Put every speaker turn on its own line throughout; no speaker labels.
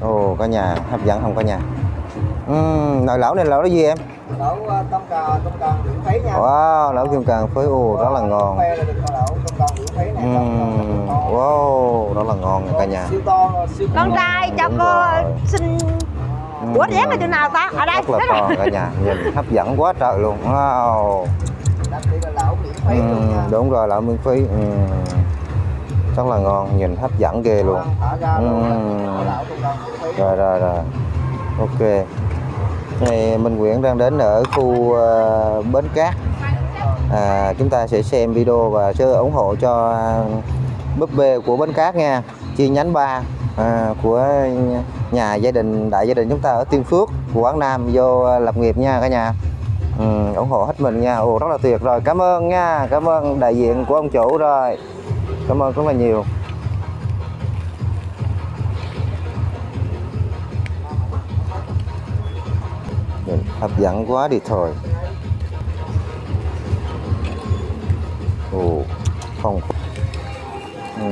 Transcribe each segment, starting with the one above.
ồ cả nhà. Hấp dẫn không cả nhà? Uhm, nồi lẩu này lẩu cái gì em?
Lẩu ờ, tôm cà tôm cà miễn phí nha.
Wow lẩu kim càng phới ồ rất là ngon.
là
Uhm, wow rất là ngon nha cả nhà.
Con trai cho cô xin ủa dán ở chỗ nào ta? Ở đây.
rất là to cả nhà. Nhìn hấp dẫn quá trời luôn. Wow.
Là
Uhm,
nha.
đúng rồi lẩu miễn phí. Uhm, rất là ngon nhìn hấp dẫn ghê luôn. Uhm. rồi rồi rồi. Ok. Này Minh Nguyễn đang đến ở khu uh, Bến Cát. À, chúng ta sẽ xem video và sẽ ủng hộ cho búp bê của Bến Cát nha. Chi nhánh 3 à, của nhà gia đình đại gia đình chúng ta ở Tiên Phước Quảng Nam vô lập nghiệp nha cả nhà. Ừ, ủng hộ hết mình nha. Ồ, rất là tuyệt. Rồi cảm ơn nha. Cảm ơn đại diện của ông chủ. Rồi cảm ơn rất là nhiều. Hấp dẫn quá đi thôi. Ồ phong phú ừ.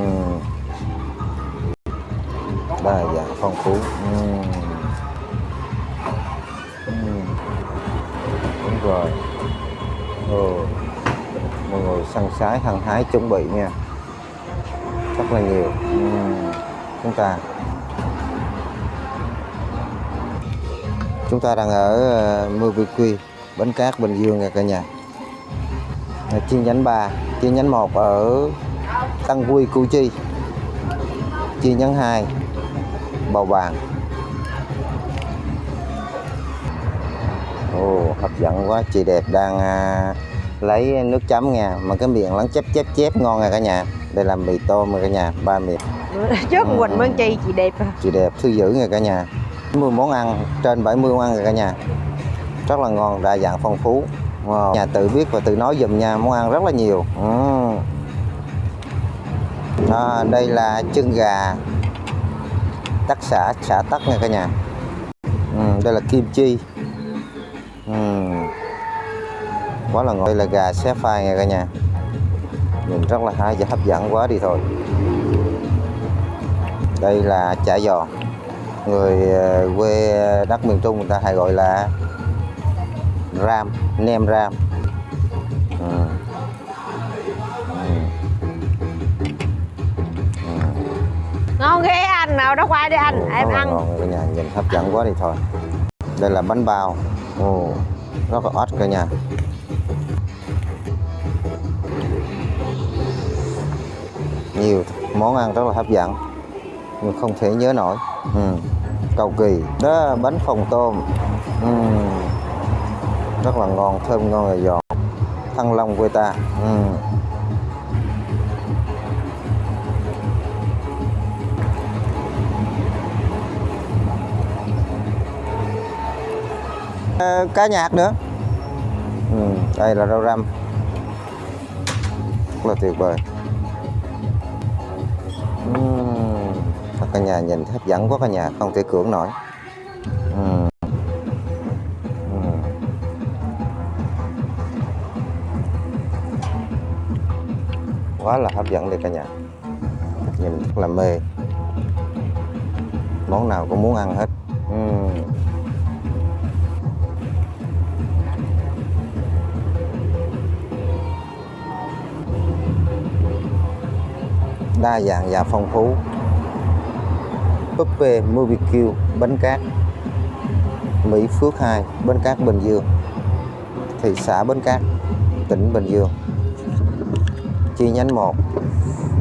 đa dạng phong phú. Ừm. Ừm. đúng rồi. Ồ, mọi người săn sái hăng hái chuẩn bị nha rất là nhiều. Ừm. chúng ta chúng ta đang ở uh, Movie Quy Bến Cát Bình Dương nha cả nhà. Ờ, chi nhánh 3 chi nhánh 1 ở Tăng Quy Củ Chi. Chi nhánh 2 Bầu Bàng. Ồ hấp dẫn quá chị đẹp đang à, lấy nước chấm nha mà cái miệng lắng chép chép chép ngon nha cả nhà đây là mì tôm nha cả nhà ba miệng
trước
Ừ.
quỳnh mơn chi chị đẹp à.
chị đẹp thư giữ nha cả nhà 70 món ăn trên 70 món ăn cả nhà rất là ngon đa dạng phong phú wow. nhà tự biết và tự nói dùm nha món ăn rất là nhiều ừ. Đó, đây là chân gà tắc xả xả tắc nha cả nhà ừ, đây là kim chi ừ. quá là ngon đây là gà xé phai nha cả nhà nhìn rất là hay và hấp dẫn quá đi thôi. Đây là chả giò. Người ờ, quê đất miền Trung người ta hay gọi là ram nem ram. Ừ. Ừ. Ừ.
ngon ghê anh. Nào đó qua đi anh.
Ồ,
em
là
ăn.
ngon. Cả nhà nhìn hấp dẫn quá đi thôi. Đây là bánh bao. Ồ, rất là ót cả nhà nhiều món ăn rất là hấp dẫn nhưng không thể nhớ nổi ừ. cầu kỳ đó bánh phồng tôm ừ. rất là ngon thơm ngon và giòn thăng long quê ta ừ. Ờ, cá nhạc nữa ừ, đây là rau răm rất là tuyệt vời Ừm, cả nhà nhìn hấp dẫn quá cả nhà không thể cưỡng nổi Ừm. Ừm. quá là hấp dẫn đi cả nhà nhìn rất là mê món nào cũng muốn ăn hết Ừm. Đa dạng và phong phú. Buffet BBQ bánh cát Mỹ Phước 2 bến cát Bình Dương. Thị xã Bến Cát tỉnh Bình Dương. Chi nhánh 1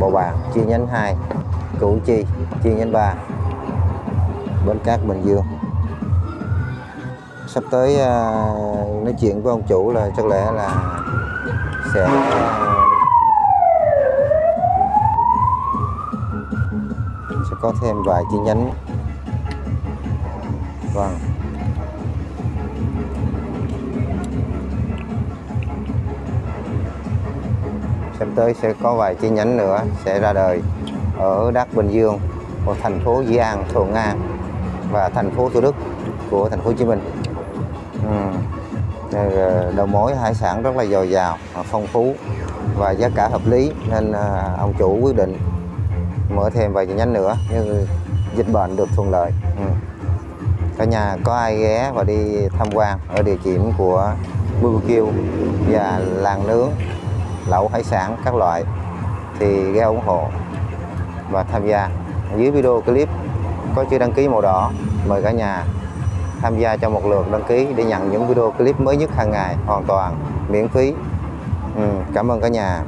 Bộ Bạc chi nhánh 2 Củ Chi chi nhánh 3 Bến Cát Bình Dương. Sắp tới uh, nói chuyện với ông chủ là chắc lẽ là sẽ uh, sẽ có thêm vài chi nhánh vâng sắp tới sẽ có vài chi nhánh nữa sẽ ra đời ở đất Bình Dương của thành phố Dĩ An, Thuận An và thành phố Thủ Đức của thành phố Hồ Chí Minh. Ừ. Đầu mối hải sản rất là dồi dào, phong phú và giá cả hợp lý nên à, ông chủ quyết định mở thêm vài chi nhánh nữa như dịch bệnh được thuận lợi. Ừ. cả nhà có ai ghé và đi tham quan ở địa điểm của BBQ và làng nướng lẩu hải sản các loại thì ghé ủng hộ và tham gia. Dưới video clip có chữ đăng ký màu đỏ mời cả nhà tham gia cho một lượt đăng ký để nhận những video clip mới nhất hàng ngày hoàn toàn miễn phí. Ừ, cảm ơn cả nhà.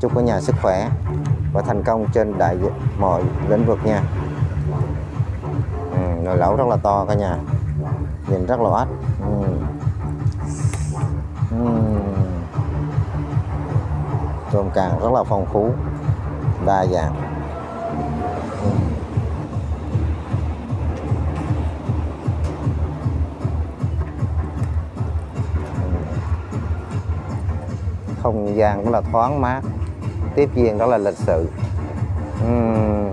Chúc cả nhà sức khỏe và thành công trên đại mọi lĩnh vực nha ừ, nồi lẩu rất là to cả nhà nhìn rất là oách ừ. Ừ. tôm càng rất là phong phú đa dạng Ừ. không gian rất là thoáng mát tiếp viên đó là lịch sự. Uhm.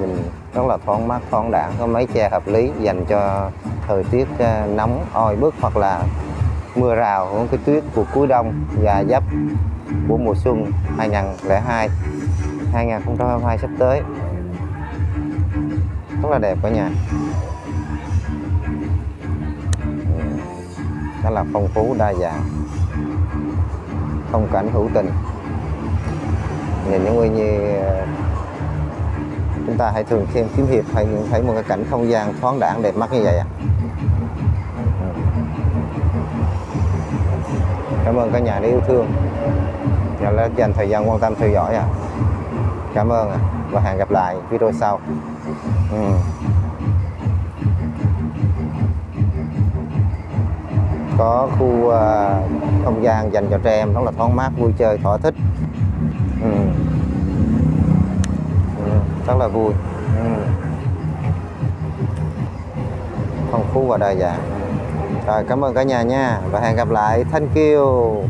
nhìn rất là thoáng mát, thoáng đẳng có mấy che hợp lý dành cho thời tiết ờ, nóng, oi bức hoặc là mưa rào của cái tuyết của cuối đông và giáp của mùa xuân 2002 2022 sắp tới. Rất là đẹp cả nhà. Rất là phong phú, đa dạng phong cảnh hữu tình. Nhìn những người như ờ, chúng ta hãy thường xem kiếm hiệp hay những, thấy một cái cảnh không gian thoáng đẳng đẹp mắt như vậy ạ. Cảm ơn cả nhà đã yêu thương. Nhà đã dành thời gian quan tâm theo dõi ạ. Cảm ơn và hẹn gặp lại video sau. Ừ. có khu à, không gian dành cho trẻ em rất là thoáng mát vui chơi thỏa thích. Ừ. Ừ, rất là vui. Ừ. phong phú và đa dạng. Rồi cảm ơn cả nhà nha. Và hẹn gặp lại. Thank you.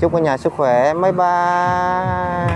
Chúc cả nhà sức khỏe. Bye bye.